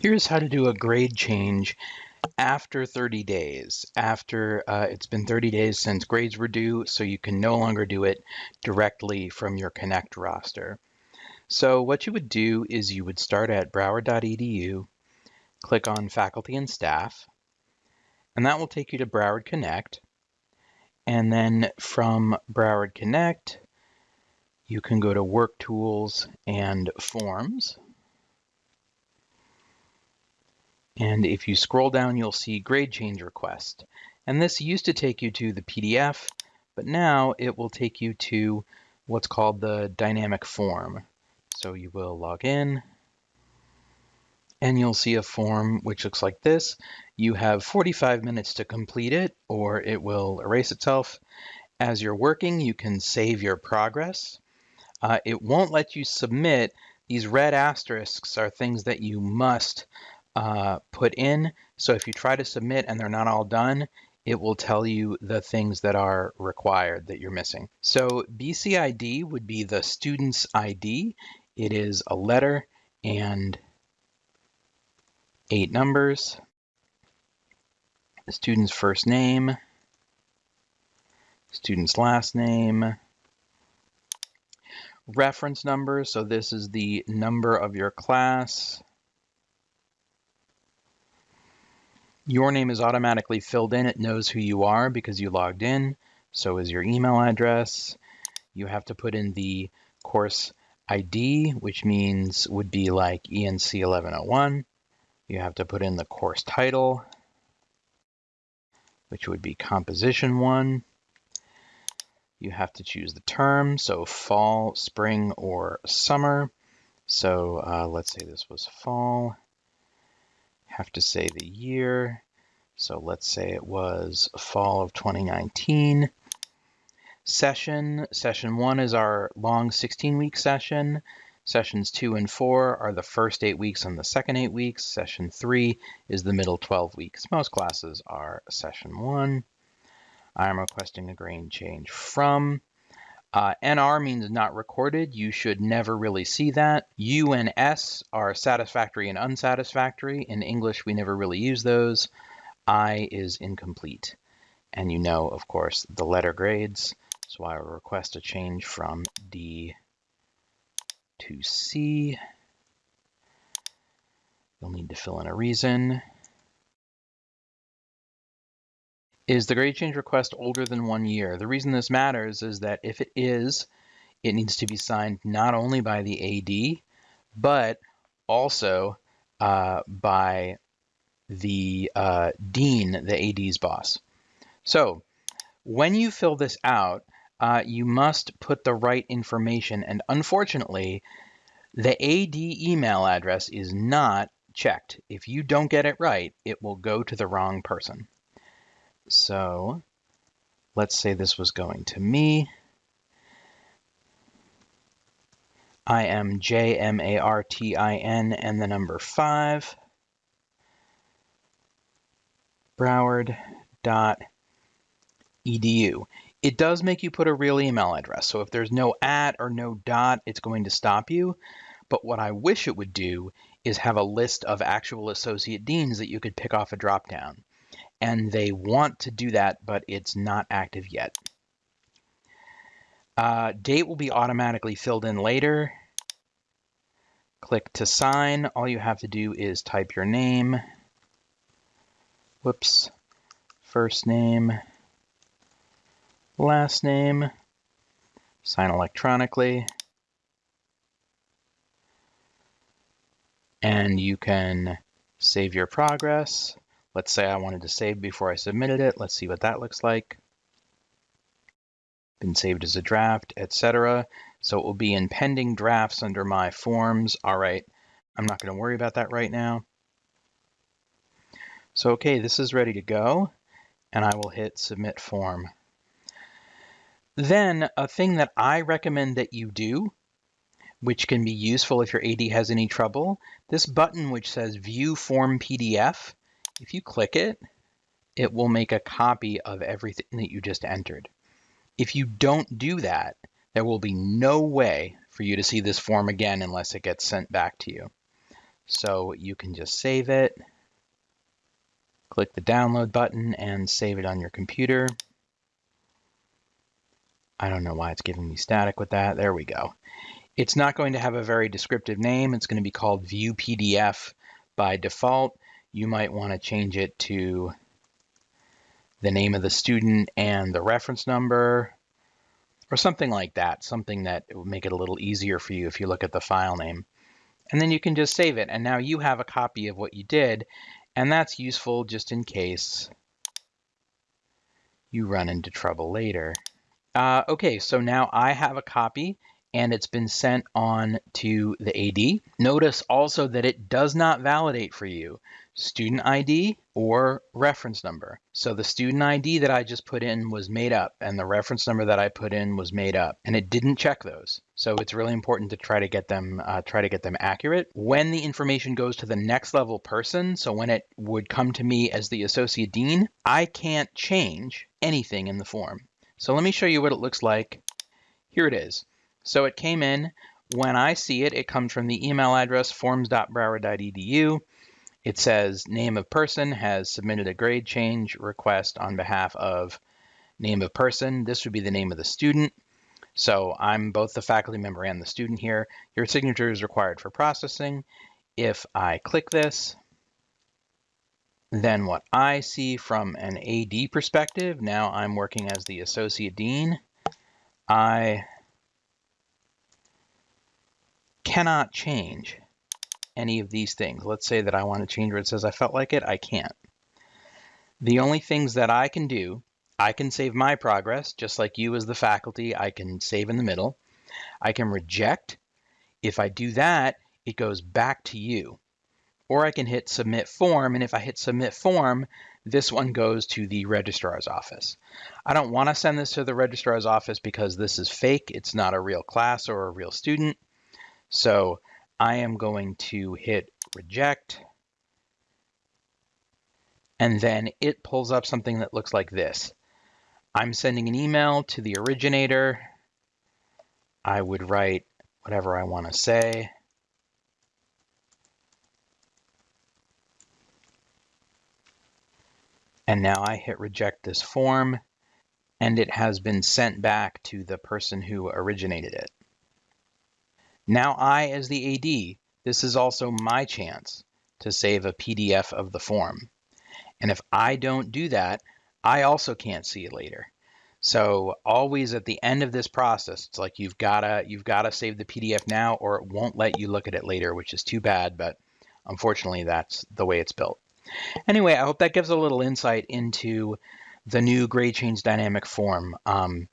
Here's how to do a grade change after 30 days, after uh, it's been 30 days since grades were due, so you can no longer do it directly from your Connect roster. So what you would do is you would start at broward.edu, click on Faculty and Staff, and that will take you to Broward Connect. And then from Broward Connect, you can go to Work Tools and Forms. And if you scroll down, you'll see grade change request. And this used to take you to the PDF, but now it will take you to what's called the dynamic form. So you will log in and you'll see a form which looks like this. You have 45 minutes to complete it or it will erase itself. As you're working, you can save your progress. Uh, it won't let you submit. These red asterisks are things that you must uh, put in. So if you try to submit and they're not all done, it will tell you the things that are required that you're missing. So BCID would be the student's ID. It is a letter and eight numbers. The student's first name, student's last name, reference number. So this is the number of your class. Your name is automatically filled in. It knows who you are because you logged in. So is your email address. You have to put in the course ID, which means would be like ENC 1101. You have to put in the course title, which would be composition one. You have to choose the term, so fall, spring, or summer. So uh, let's say this was fall have to say the year. So let's say it was fall of 2019. Session, session one is our long 16 week session. Sessions two and four are the first eight weeks and the second eight weeks. Session three is the middle 12 weeks. Most classes are session one. I'm requesting a grade change from. Uh, NR means not recorded. You should never really see that. U and S are satisfactory and unsatisfactory. In English, we never really use those. I is incomplete. And you know, of course, the letter grades. So I will request a change from D to C. You'll need to fill in a reason. Is the grade change request older than one year? The reason this matters is that if it is, it needs to be signed not only by the AD, but also uh, by the uh, dean, the AD's boss. So when you fill this out, uh, you must put the right information. And unfortunately, the AD email address is not checked. If you don't get it right, it will go to the wrong person. So let's say this was going to me. I am J-M-A-R-T-I-N and the number 5. Broward.edu. It does make you put a real email address. So if there's no at or no dot, it's going to stop you. But what I wish it would do is have a list of actual associate deans that you could pick off a dropdown and they want to do that, but it's not active yet. Uh, date will be automatically filled in later. Click to sign. All you have to do is type your name. Whoops. First name. Last name. Sign electronically. And you can save your progress. Let's say I wanted to save before I submitted it. Let's see what that looks like. Been saved as a draft, etc. So it will be in pending drafts under my forms. All right, I'm not going to worry about that right now. So okay, this is ready to go, and I will hit submit form. Then a thing that I recommend that you do, which can be useful if your AD has any trouble, this button which says view form PDF, if you click it, it will make a copy of everything that you just entered. If you don't do that, there will be no way for you to see this form again unless it gets sent back to you. So you can just save it, click the download button and save it on your computer. I don't know why it's giving me static with that. There we go. It's not going to have a very descriptive name. It's going to be called View PDF by default. You might want to change it to the name of the student and the reference number or something like that, something that would make it a little easier for you if you look at the file name. And then you can just save it. And now you have a copy of what you did. And that's useful just in case you run into trouble later. Uh, okay, so now I have a copy and it's been sent on to the AD. Notice also that it does not validate for you student ID or reference number. So the student ID that I just put in was made up and the reference number that I put in was made up and it didn't check those. So it's really important to try to get them uh, try to get them accurate. When the information goes to the next level person, so when it would come to me as the associate dean, I can't change anything in the form. So let me show you what it looks like. Here it is. So it came in. When I see it, it comes from the email address forms.broward.edu. It says name of person has submitted a grade change request on behalf of name of person. This would be the name of the student. So I'm both the faculty member and the student here. Your signature is required for processing. If I click this, then what I see from an AD perspective, now I'm working as the associate dean, I cannot change any of these things. Let's say that I want to change where it says I felt like it, I can't. The only things that I can do, I can save my progress, just like you as the faculty, I can save in the middle. I can reject. If I do that, it goes back to you. Or I can hit submit form, and if I hit submit form, this one goes to the registrar's office. I don't want to send this to the registrar's office because this is fake. It's not a real class or a real student. So I am going to hit reject. And then it pulls up something that looks like this. I'm sending an email to the originator. I would write whatever I want to say. And now I hit reject this form and it has been sent back to the person who originated it. Now I, as the AD, this is also my chance to save a PDF of the form. And if I don't do that, I also can't see it later. So always at the end of this process, it's like you've gotta you've gotta save the PDF now or it won't let you look at it later, which is too bad, but unfortunately that's the way it's built. Anyway, I hope that gives a little insight into the new grade change dynamic form. Um,